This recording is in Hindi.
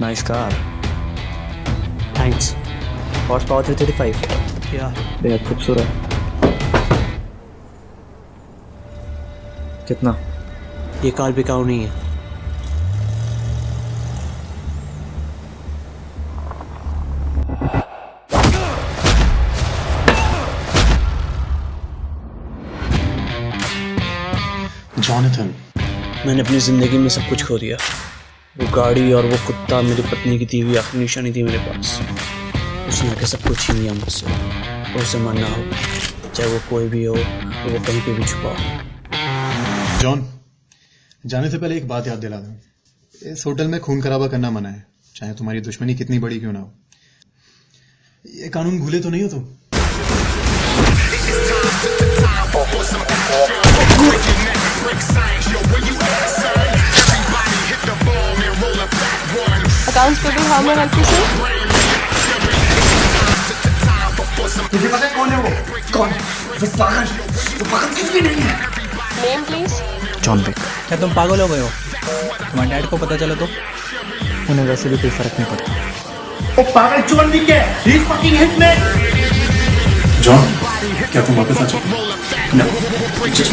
Nice car. Thanks horse power 335 Yeah. बेहद खूबसूरत। कितना? ये कार बिकाऊ नहीं है। जॉनथन मैंने अपनी ज़िंदगी में सब कुछ खो दिया। वो गाड़ी और वो कुत्ता मेरी पत्नी की हुई आखिरी निशानी थी मेरे पास। उसने आके सब कुछ छीन लिया मुझसे। और उसे मरना हो, चाहे वो कोई भी हो और वो कहीं पे भी छुपा हो। जॉन, जाने से पहले एक बात याद दिला दूँ। इस होटल में खून खराबा करना मना है, चाहे तुम्हारी दुश्मनी कितनी बड़ी क्यों ना हो। ये कानून भूले तो नहीं हो तुम? Accounts may I help you, sir? तुझे पता है कौन है वो? कौन? वो पागल। वो पागल कुछ भी नहीं है। Name, please. जॉन विक क्या तुम पागल हो गए हो? तुम्हारे डैड को पता चला तो? उन्हें वैसे भी कोई फ़र्क नहीं पड़ता। वो पागल जॉन विक है। He is fucking hitman John क्या तुम वापस आ चुके नो जस्ट